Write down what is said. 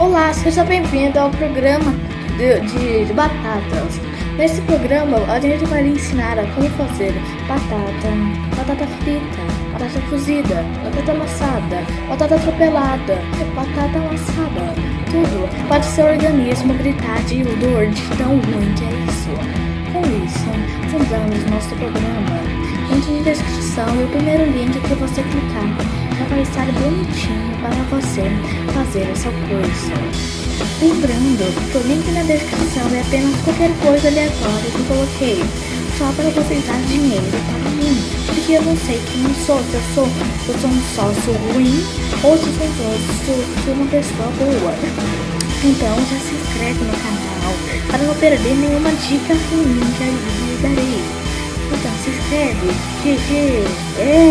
Olá, seja bem-vindo ao programa de, de, de, batatas. Nesse programa, a gente vai lhe ensinar a como fazer batata, batata frita, batata cozida, batata amassada, batata atropelada, batata amassada, tudo. Pode ser organismo gritar de dor de tão ruim que é isso. Com isso, fundamos nosso programa. Link na descrição e o primeiro link que você clicar já vai estar bonitinho para você fazer essa coisa. Lembrando que o link na descrição é apenas qualquer coisa aleatória que eu coloquei, só para você dar dinheiro para mim, porque eu não sei quem eu sou, se eu sou, se eu sou um sócio ruim ou se eu sou, se sou uma pessoa boa. Então já se inscreve no canal para não perder nenhuma dica ruim que eu lhe darei. Então se inscreve, GG, é.